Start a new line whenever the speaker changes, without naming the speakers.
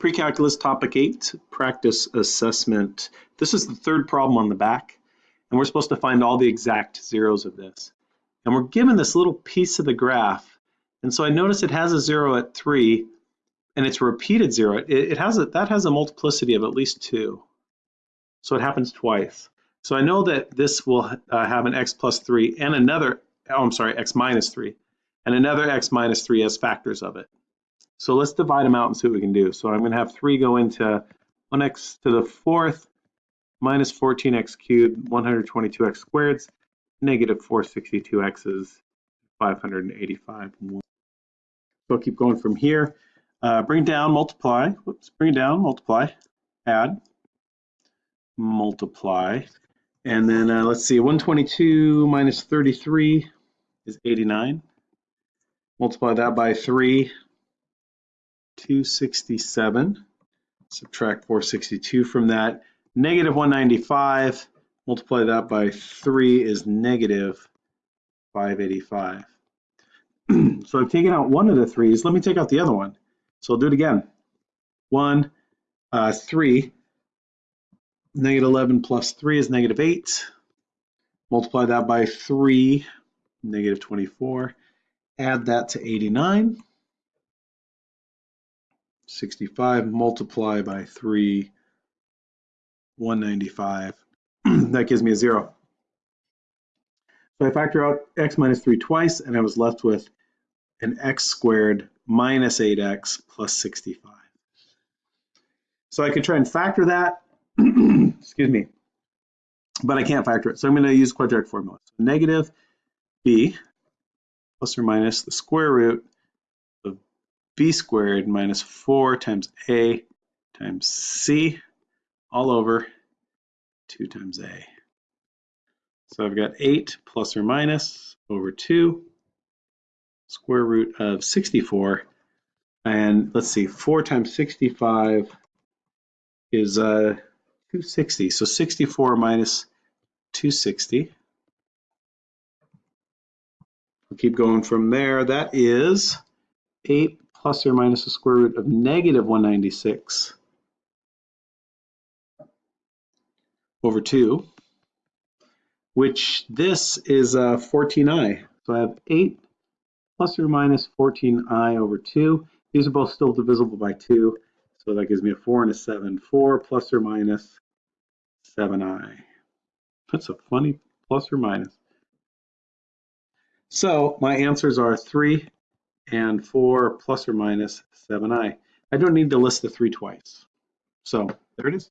Pre-calculus topic eight, practice assessment. This is the third problem on the back, and we're supposed to find all the exact zeros of this. And we're given this little piece of the graph, and so I notice it has a zero at three, and it's a repeated zero. It, it has a, that has a multiplicity of at least two, so it happens twice. So I know that this will uh, have an x plus three and another, oh, I'm sorry, x minus three, and another x minus three as factors of it. So let's divide them out and see what we can do. So I'm going to have 3 go into 1x to the fourth minus 14x cubed, 122x squared, negative 462x is 585. So I'll keep going from here. Uh, bring down, multiply. Whoops, bring down, multiply, add, multiply. And then uh, let's see, 122 minus 33 is 89. Multiply that by 3, 267. Subtract 462 from that. Negative 195, multiply that by 3 is negative 585. so I've taken out one of the threes. Let me take out the other one. So I'll do it again. 1, uh, 3. Negative 11 plus 3 is negative 8. Multiply that by 3, negative 24. Add that to 89. 65 multiply by 3, 195. that gives me a 0. So I factor out x minus 3 twice, and I was left with an x squared minus 8x plus 65. So I could try and factor that, excuse me, but I can't factor it. So I'm going to use quadratic formula. So negative b plus or minus the square root b squared minus 4 times a times c all over 2 times a. So I've got 8 plus or minus over 2 square root of 64. And let's see, 4 times 65 is uh, 260. So 64 minus 260. We'll keep going from there. That is 8 plus or minus the square root of negative 196 over 2, which this is uh, 14i. So I have 8 plus or minus 14i over 2. These are both still divisible by 2, so that gives me a 4 and a 7. 4 plus or minus 7i. That's a funny plus or minus. So my answers are 3 and 4 plus or minus 7i. I don't need to list the 3 twice. So there it is.